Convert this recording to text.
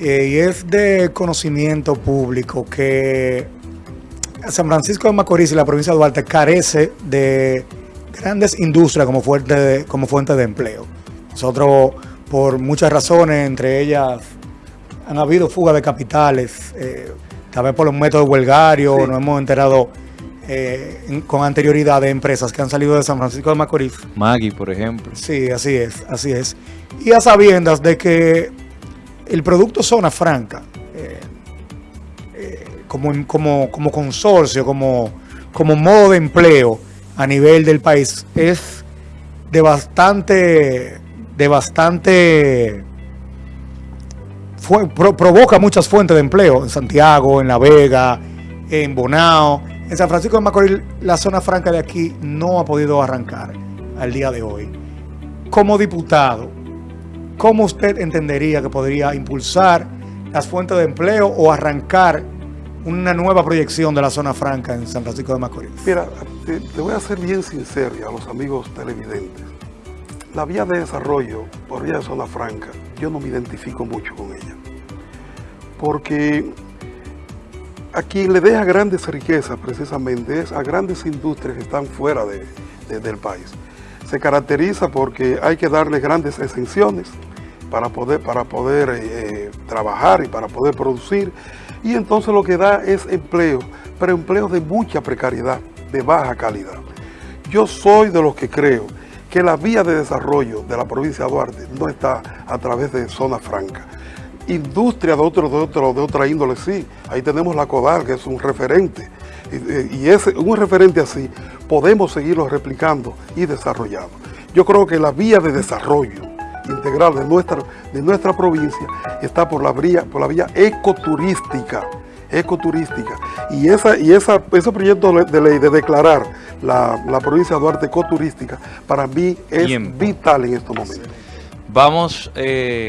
eh, y es de conocimiento público que San Francisco de Macorís y la provincia de Duarte carece de grandes industrias como fuente de, como fuente de empleo. Nosotros, por muchas razones, entre ellas han habido fuga de capitales, eh, tal vez por los métodos huelgarios, nos hemos enterado eh, con anterioridad de empresas que han salido de San Francisco de Macorís. Maggie, por ejemplo. Sí, así es, así es. Y a sabiendas de que el producto Zona Franca, eh, eh, como, como, como consorcio, como, como modo de empleo a nivel del país, es de bastante, de bastante, fue- pro- provoca muchas fuentes de empleo en Santiago, en La Vega, en Bonao. En San Francisco de Macorís, la zona franca de aquí no ha podido arrancar al día de hoy. Como diputado, ¿cómo usted entendería que podría impulsar las fuentes de empleo o arrancar una nueva proyección de la zona franca en San Francisco de Macorís? Mira, te, voy a ser bien sincero a los amigos televidentes. La vía de desarrollo por vía de zona franca, yo no me identifico mucho con ella. Porque a quien le deja grandes riquezas precisamente es a grandes industrias que están fuera de- del país. Se caracteriza porque hay que darle grandes exenciones para poder, para poder eh, trabajar y para poder producir. Y entonces lo que da es empleo, pero empleo de mucha precariedad, de baja calidad. Yo soy de los que creo que la vía de desarrollo de la provincia de Duarte no está a través de zona franca. Industria de, otro, de, otro, de otra índole, sí. Ahí tenemos la CODAL, que es un referente. Y, ese, un referente así podemos seguirlo replicando y desarrollando. Yo creo que la vía de desarrollo integral de nuestra, de nuestra provincia está por la vía, por la vía ecoturística ecoturística. Y, esa, y esa, ese proyecto de ley de declarar la, la provincia de Duarte ecoturística, para mí es vital en estos momentos. Vamos... eh,